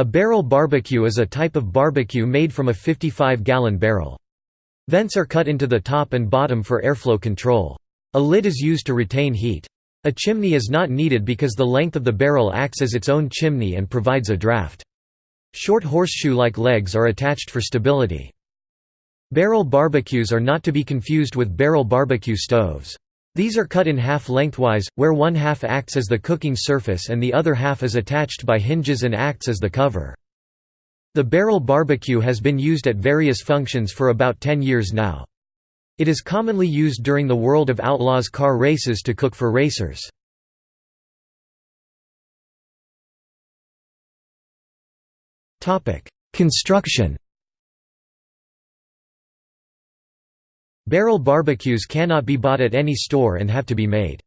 A barrel barbecue is a type of barbecue made from a 55-gallon barrel. Vents are cut into the top and bottom for airflow control. A lid is used to retain heat. A chimney is not needed because the length of the barrel acts as its own chimney and provides a draft. Short horseshoe-like legs are attached for stability. Barrel barbecues are not to be confused with barrel barbecue stoves. These are cut in half lengthwise, where one half acts as the cooking surface and the other half is attached by hinges and acts as the cover. The barrel barbecue has been used at various functions for about 10 years now. It is commonly used during the World of Outlaws car races to cook for racers. Construction Barrel barbecues cannot be bought at any store and have to be made.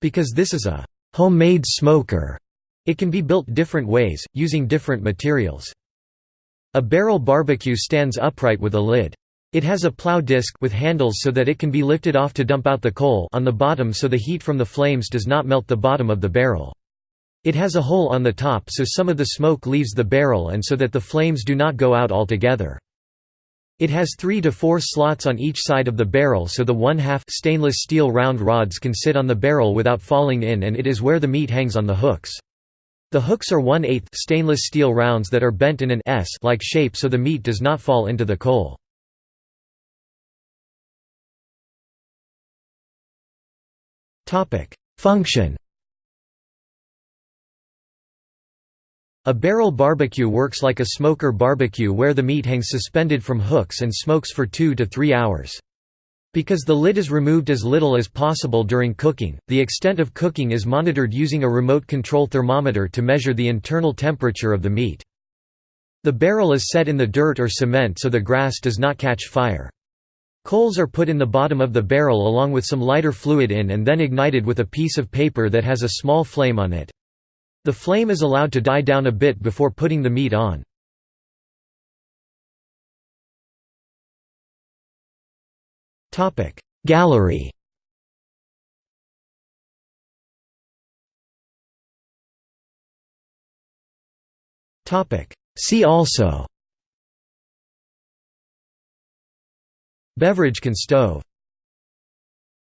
Because this is a homemade smoker, it can be built different ways, using different materials. A barrel barbecue stands upright with a lid. It has a plow disc with handles so that it can be lifted off to dump out the coal on the bottom so the heat from the flames does not melt the bottom of the barrel. It has a hole on the top so some of the smoke leaves the barrel and so that the flames do not go out altogether. It has three to four slots on each side of the barrel so the one-half stainless steel round rods can sit on the barrel without falling in and it is where the meat hangs on the hooks. The hooks are one-eighth stainless steel rounds that are bent in an S-like shape so the meat does not fall into the coal. Function A barrel barbecue works like a smoker barbecue where the meat hangs suspended from hooks and smokes for 2 to 3 hours. Because the lid is removed as little as possible during cooking, the extent of cooking is monitored using a remote control thermometer to measure the internal temperature of the meat. The barrel is set in the dirt or cement so the grass does not catch fire. Coals are put in the bottom of the barrel along with some lighter fluid in and then ignited with a piece of paper that has a small flame on it. The flame is allowed to die down a bit before putting the meat on. Gallery See also Beverage can stove